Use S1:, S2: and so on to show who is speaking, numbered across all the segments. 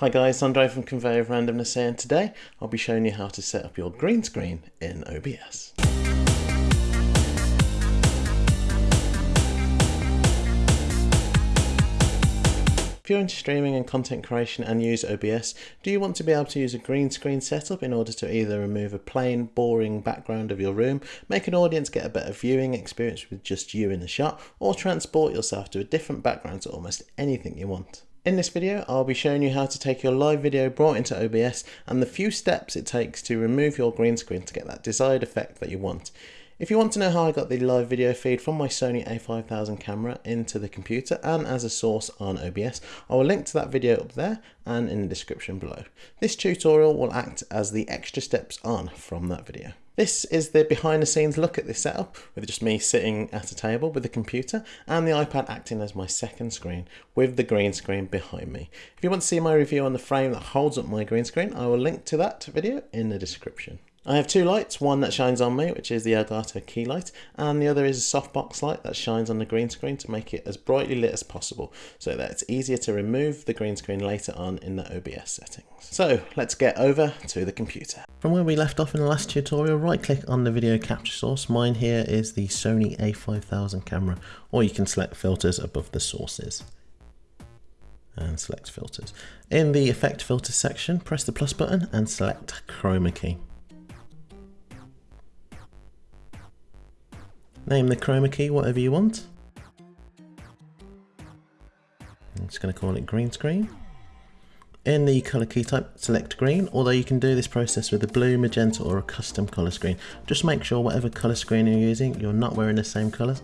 S1: Hi guys, Andre from Conveyor of Randomness here and today I'll be showing you how to set up your green screen in OBS. If you're into streaming and content creation and use OBS, do you want to be able to use a green screen setup in order to either remove a plain, boring background of your room, make an audience get a better viewing experience with just you in the shot, or transport yourself to a different background to almost anything you want? In this video, I'll be showing you how to take your live video brought into OBS and the few steps it takes to remove your green screen to get that desired effect that you want. If you want to know how I got the live video feed from my Sony a5000 camera into the computer and as a source on OBS, I will link to that video up there and in the description below. This tutorial will act as the extra steps on from that video. This is the behind the scenes look at this setup with just me sitting at a table with the computer and the iPad acting as my second screen with the green screen behind me. If you want to see my review on the frame that holds up my green screen, I will link to that video in the description. I have two lights, one that shines on me, which is the Elgato key light, and the other is a softbox light that shines on the green screen to make it as brightly lit as possible, so that it's easier to remove the green screen later on in the OBS settings. So let's get over to the computer. From where we left off in the last tutorial, right click on the video capture source. Mine here is the Sony a5000 camera, or you can select filters above the sources and select filters. In the effect filters section, press the plus button and select chroma key. Name the chroma key whatever you want. I'm just going to call it green screen. In the color key type, select green, although you can do this process with a blue, magenta or a custom color screen. Just make sure whatever color screen you're using, you're not wearing the same color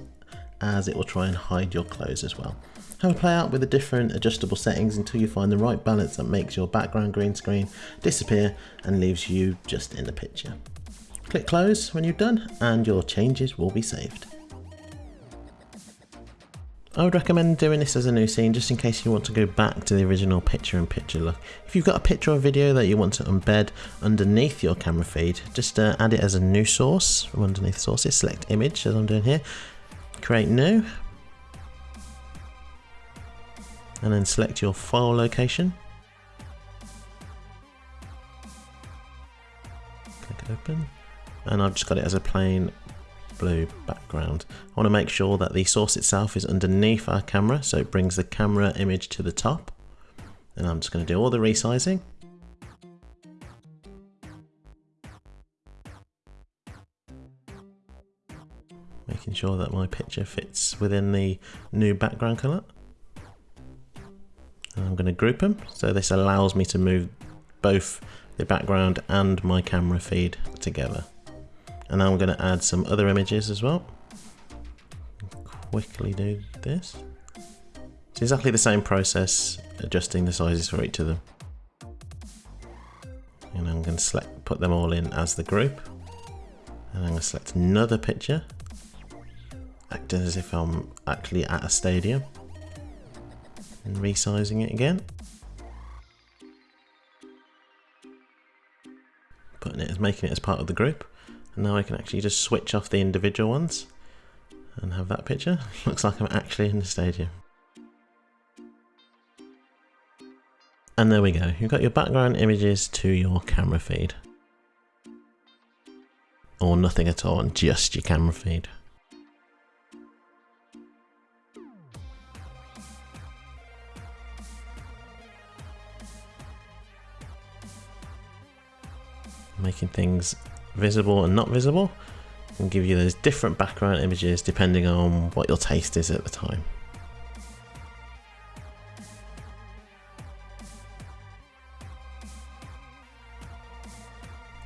S1: as it will try and hide your clothes as well. Have a play out with the different adjustable settings until you find the right balance that makes your background green screen disappear and leaves you just in the picture. Click close when you're done and your changes will be saved. I would recommend doing this as a new scene just in case you want to go back to the original picture in picture look. If you've got a picture or video that you want to embed underneath your camera feed, just uh, add it as a new source from underneath sources, select image as I'm doing here, create new, and then select your file location. And I've just got it as a plain blue background. I want to make sure that the source itself is underneath our camera so it brings the camera image to the top. And I'm just going to do all the resizing. Making sure that my picture fits within the new background colour and I'm going to group them so this allows me to move both the background and my camera feed together and I'm going to add some other images as well. Quickly do this. It's exactly the same process, adjusting the sizes for each of them. And I'm going to select, put them all in as the group. And I'm going to select another picture, acting as if I'm actually at a stadium. And resizing it again. Putting it as making it as part of the group. And now I can actually just switch off the individual ones and have that picture. Looks like I'm actually in the stadium. And there we go, you've got your background images to your camera feed. Or nothing at all, and just your camera feed. Making things visible and not visible and give you those different background images depending on what your taste is at the time.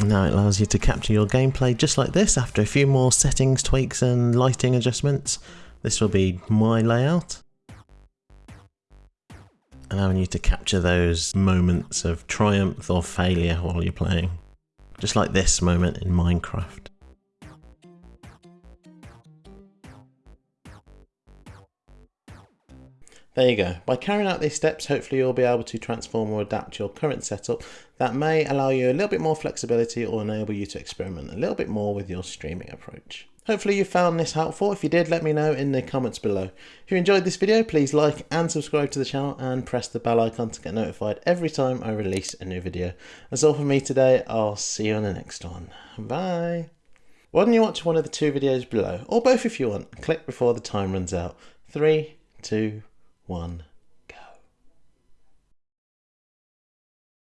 S1: Now it allows you to capture your gameplay just like this after a few more settings, tweaks and lighting adjustments. This will be my layout. Allowing you to capture those moments of triumph or failure while you're playing. Just like this moment in Minecraft. There you go. By carrying out these steps, hopefully you'll be able to transform or adapt your current setup that may allow you a little bit more flexibility or enable you to experiment a little bit more with your streaming approach. Hopefully you found this helpful. If you did, let me know in the comments below. If you enjoyed this video, please like and subscribe to the channel and press the bell icon to get notified every time I release a new video. That's all from me today. I'll see you on the next one. Bye. Why don't you watch one of the two videos below, or both if you want. Click before the time runs out. Three, two, one.